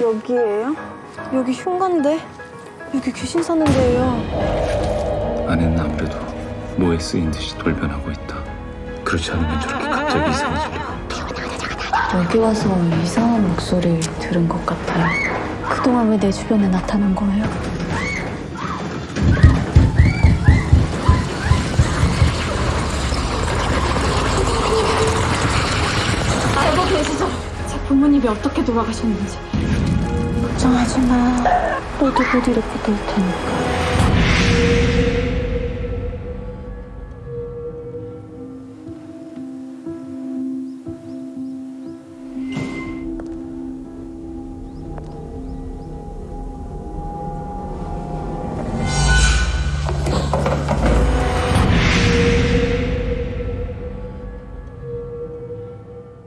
여기예요? 여기 흉가인데? 여기 귀신 사는 데예요. 아내는 아무래도 뭐에 쓰인 듯이 돌변하고 있다. 그렇지 않으면 저렇게 갑자기 없다. 여기 와서 이상한 목소리 들은 것 같아요. 그동안 왜 내 주변에 나타난 거예요? 알고 계시죠? 제 부모님이 어떻게 돌아가셨는지. 걱정하지 마. 너도 곧 이렇게 될 테니까.